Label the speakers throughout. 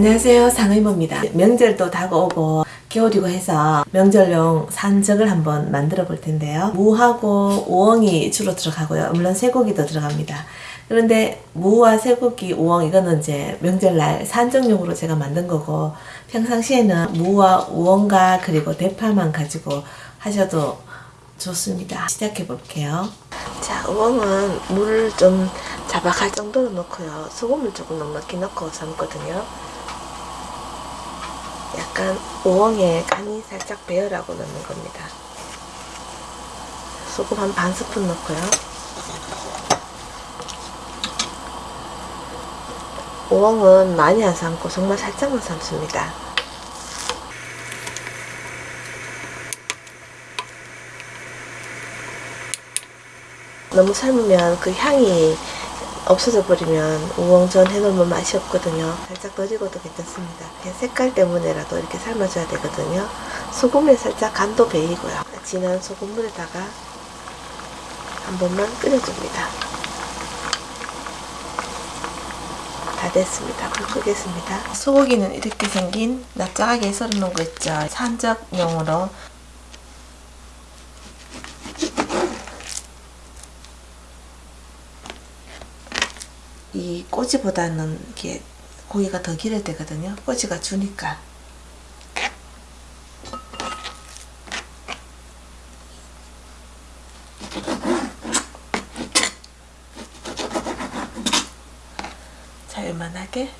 Speaker 1: 안녕하세요. 상의모입니다. 명절도 다가오고 겨울이고 해서 명절용 산적을 한번 만들어 볼 텐데요. 무하고 우엉이 주로 들어가고요. 물론 쇠고기도 들어갑니다. 그런데 무와 쇠고기, 우엉 이거는 이제 명절날 산적용으로 제가 만든 거고 평상시에는 무와 우엉과 그리고 대파만 가지고 하셔도 좋습니다. 시작해 볼게요. 자 우엉은 물을 좀 자박할 정도로 넣고요. 소금을 조금 넉넉히 넣고 삶거든요 약간 우엉에 간이 살짝 배어라고 넣는 겁니다. 소금 한 반 스푼 넣고요. 우엉은 많이 안 삶고 정말 살짝만 삶습니다. 너무 삶으면 그 향이 없어져 버리면 우엉전 해놓으면 맛이 없거든요. 살짝 더 익어도 괜찮습니다. 색깔 때문에라도 이렇게 삶아줘야 되거든요. 소금에 살짝 간도 배이고요. 진한 소금물에다가 한 번만 끓여줍니다. 다 됐습니다. 불 끄겠습니다. 소고기는 이렇게 생긴 납작하게 썰어 놓은 거 있죠. 산적용으로 이 꼬지보다는 이게 고기가 더 기를 때거든요. 꼬지가 주니까. 자, 요만하게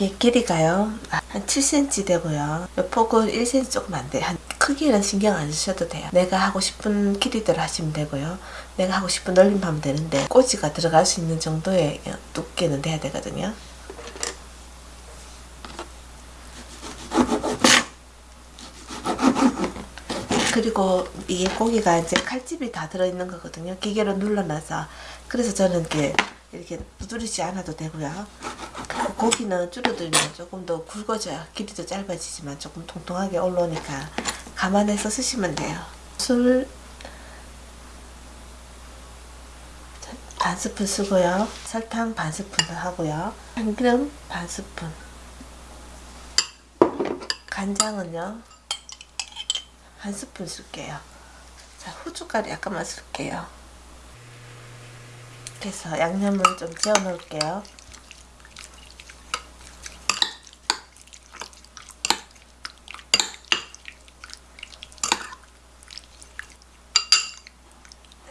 Speaker 1: 이게 길이가요? 한 7cm 되고요. 폭은 1cm 조금 안돼. 한 크기는 신경 안 쓰셔도 돼요. 내가 하고 싶은 길이대로 하시면 되고요. 내가 하고 싶은 넓이만 하면 되는데 꼬지가 들어갈 수 있는 정도의 두께는 돼야 되거든요. 그리고 이 고기가 이제 칼집이 다 들어있는 거거든요. 기계로 눌러놔서. 그래서 저는 이렇게 이렇게 두드리지 않아도 되고요 고기는 줄어들면 조금 더 굵어져요. 길이도 짧아지지만 조금 통통하게 올라오니까 감안해서 쓰시면 돼요. 술 반 스푼 쓰고요. 설탕 반 스푼 하고요. 참기름 반 스푼 간장은요. 한 스푼 쓸게요. 자, 후춧가루 약간만 쓸게요. 그래서 양념을 좀 재워 놓을게요.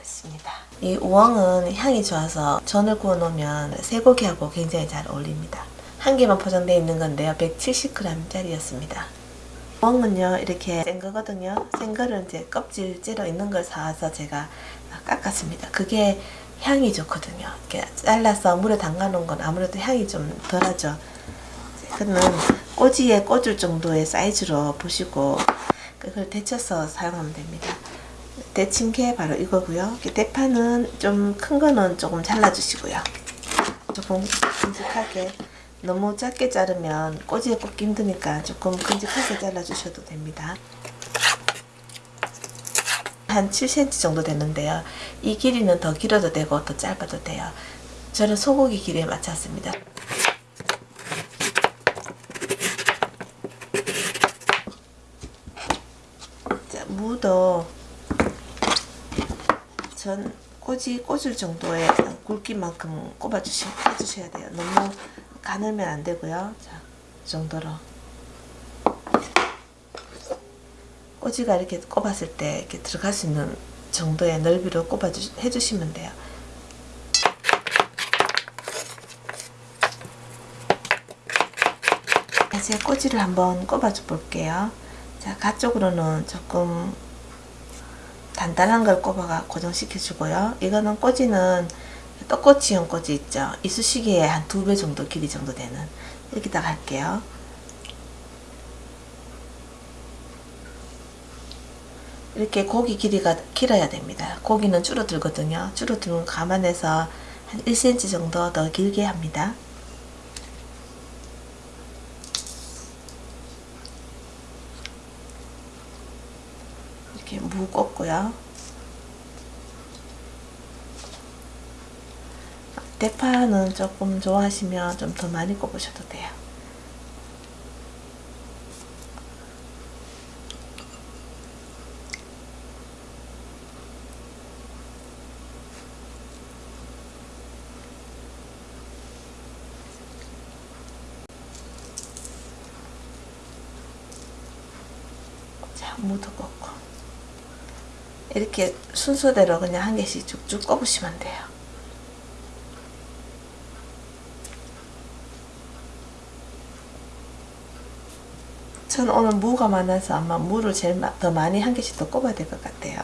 Speaker 1: 있습니다. 이 우엉은 향이 좋아서 전을 구워 놓으면 쇠고기하고 굉장히 잘 어울립니다. 한 개만 포장되어 있는 건데요. 170g 짜리였습니다. 우엉은요 이렇게 센 거거든요. 센 거를 이제 껍질 째려 있는 걸 사와서 제가 깎았습니다. 그게 향이 좋거든요. 이렇게 잘라서 물에 담가 놓은 건 아무래도 향이 좀 덜하죠. 그는 꼬지에 꽂을 정도의 사이즈로 보시고 그걸 데쳐서 사용하면 됩니다. 데친 게 바로 이거고요. 대파는 좀 큰 거는 조금 잘라주시고요. 조금 큼직하게 너무 작게 자르면 꼬지에 꽂기 힘드니까 조금 큼직하게 잘라주셔도 됩니다. 한 7cm 정도 되는데요. 이 길이는 더 길어도 되고 더 짧아도 돼요. 저는 소고기 길이에 맞췄습니다. 자, 무도 전 꼬지 꽂을 정도의 굵기만큼 꼽아 주셔야 돼요. 너무 가늘면 안 되고요. 자, 이 정도로. 꼬지가 이렇게 꼽았을 때 이렇게 들어갈 수 있는 정도의 넓이로 꼽아 주, 해주시면 돼요. 이제 꼬지를 한번 꼽아 줘 볼게요. 자, 가쪽으로는 조금 단단한 걸 꼽아가 고정시켜 주고요. 이거는 꼬지는 떡꼬치용 꼬지 있죠. 이쑤시개에 한두 배 정도 길이 정도 되는 여기다 갈게요. 이렇게 고기 길이가 길어야 됩니다. 고기는 줄어들거든요. 줄어들면 감안해서 한 1cm 정도 더 길게 합니다. 이렇게 무 꽂고요. 대파는 조금 좋아하시면 좀 더 많이 꼽으셔도 돼요. 자, 무도 꽂고 이렇게 순서대로 그냥 한 개씩 쭉쭉 꼽으시면 돼요. 저는 오늘 무가 많아서 아마 무를 제일 마- 더 많이 한 개씩 더 꼽아야 될 것 같아요.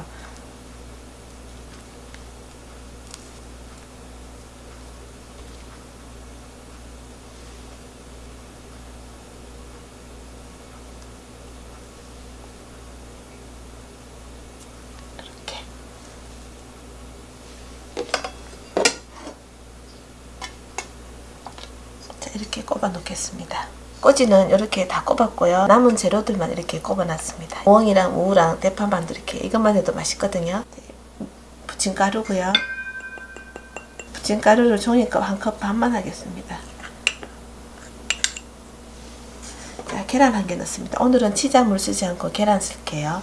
Speaker 1: 이렇게 꼽아 놓겠습니다. 꼬지는 이렇게 다 꼽았고요. 남은 재료들만 이렇게 꼽아 놨습니다. 우엉이랑 우랑 대파만두 이렇게 이것만 해도 맛있거든요. 부침가루고요. 부침가루를 종이컵 한 컵 반만 하겠습니다. 자, 계란 한 개 넣습니다. 오늘은 치자 물 쓰지 않고 계란 쓸게요.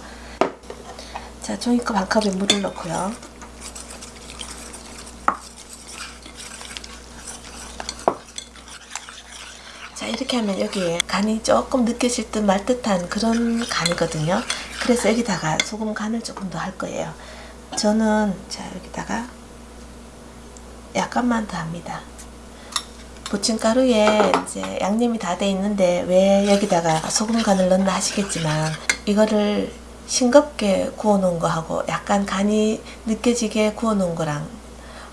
Speaker 1: 자, 종이컵 한 컵에 물을 넣고요. 이렇게 하면 여기에 간이 조금 느껴질 듯 말 듯한 그런 간이거든요. 그래서 여기다가 소금 간을 조금 더 할 거예요. 저는 자 여기다가 약간만 더 합니다. 부침가루에 이제 양념이 다 돼 있는데 왜 여기다가 소금 간을 넣나 하시겠지만 이거를 싱겁게 구워 놓은 거하고 약간 간이 느껴지게 구워 놓은 거랑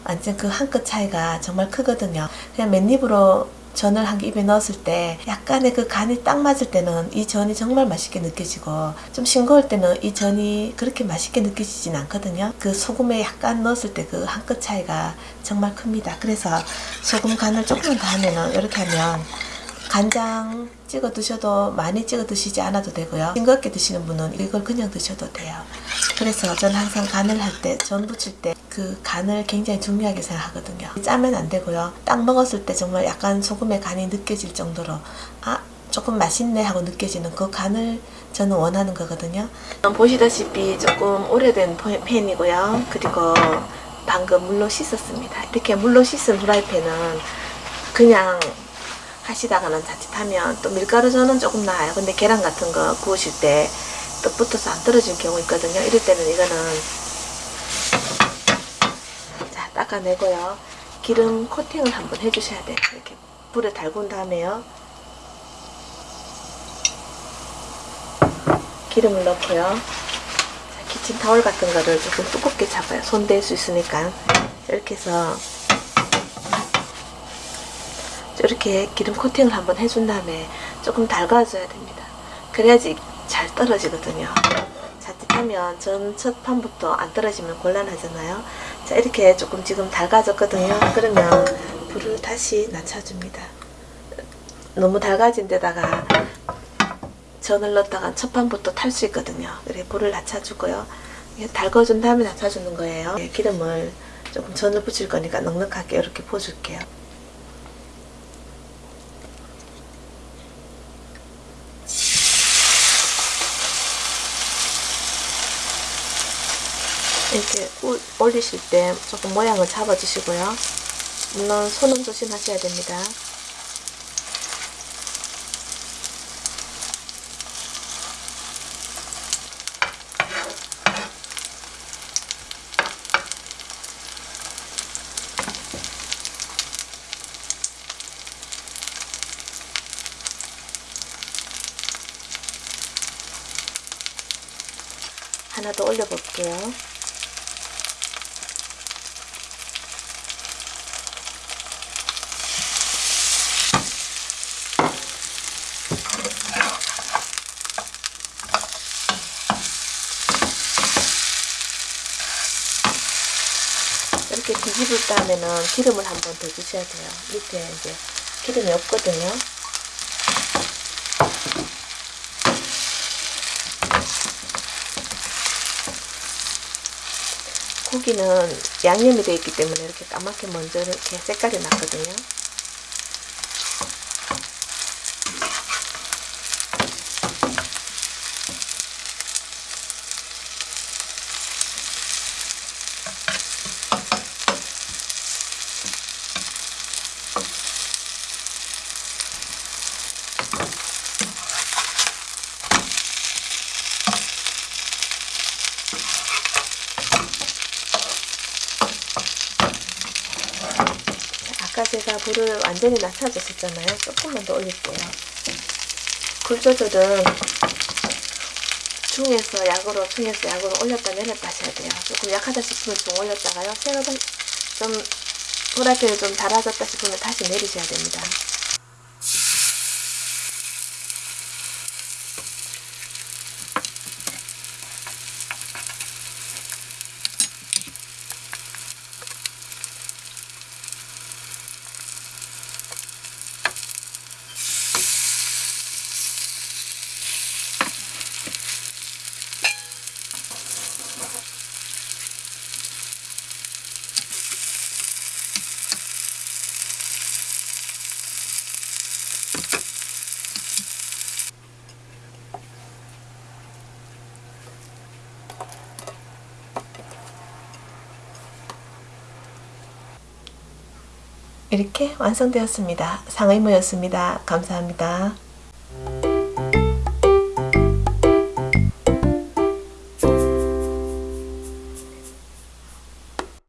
Speaker 1: 완전 그 한 끗 차이가 정말 크거든요. 그냥 맨입으로 전을 한개 입에 넣었을 때 약간의 그 간이 딱 맞을 때는 이 전이 정말 맛있게 느껴지고 좀 싱거울 때는 이 전이 그렇게 맛있게 느껴지진 않거든요. 그 소금에 약간 넣었을 때 그 한 끗 차이가 정말 큽니다. 그래서 소금 간을 조금 더 하면은 이렇게 하면 간장 찍어 드셔도 많이 찍어 드시지 않아도 되고요. 싱겁게 드시는 분은 이걸 그냥 드셔도 돼요. 그래서 저는 항상 간을 할 때, 전 부칠 때 그 간을 굉장히 중요하게 생각하거든요. 짜면 안 되고요. 딱 먹었을 때 정말 약간 소금의 간이 느껴질 정도로 아 조금 맛있네 하고 느껴지는 그 간을 저는 원하는 거거든요. 보시다시피 조금 오래된 팬이고요. 그리고 방금 물로 씻었습니다. 이렇게 물로 씻은 후라이팬은 그냥 하시다가는 자칫하면 또 밀가루 전은 조금 나아요. 근데 계란 같은 거 구우실 때또 붙어서 안 떨어지는 경우 있거든요. 이럴 때는 이거는 자 닦아내고요. 기름 코팅을 한번 해주셔야 돼요. 이렇게 불에 달군 다음에요. 기름을 넣고요. 자, 키친타월 같은 거를 조금 두껍게 잡아요. 손댈 수 있으니까 이렇게 해서 이렇게 기름 코팅을 한번 해준 다음에 조금 달궈줘야 됩니다. 그래야지 잘 떨어지거든요. 자칫하면 전 첫 판부터 안 떨어지면 곤란하잖아요. 자 이렇게 조금 지금 달가졌거든요. 그러면 불을 다시 낮춰줍니다. 너무 달가진 데다가 전을 넣었다가 첫 판부터 탈 수 있거든요. 그래 불을 낮춰주고요. 달궈준 다음에 낮춰주는 거예요. 예, 기름을 조금 전을 붙일 거니까 넉넉하게 이렇게 부어줄게요. 이렇게 우- 올리실 때 조금 모양을 잡아주시고요. 물론 손은 조심하셔야 됩니다. 하나 더 올려볼게요. 익을 다음에는 기름을 한번 더 주셔야 돼요. 밑에 이제 기름이 없거든요. 고기는 양념이 되어 있기 때문에 이렇게 까맣게 먼저 이렇게 색깔이 났거든요. 완전히 낮춰줬었잖아요. 조금만 더 올릴게요. 불 조절은 중에서 약으로, 중에서 약으로 올렸다 내렸다 하셔야 돼요. 조금 약하다 싶으면 좀 올렸다가요. 생각보다 좀 프라이팬이 좀 달아졌다 싶으면 다시 내리셔야 됩니다. 이렇게 완성되었습니다. 상의모였습니다. 감사합니다.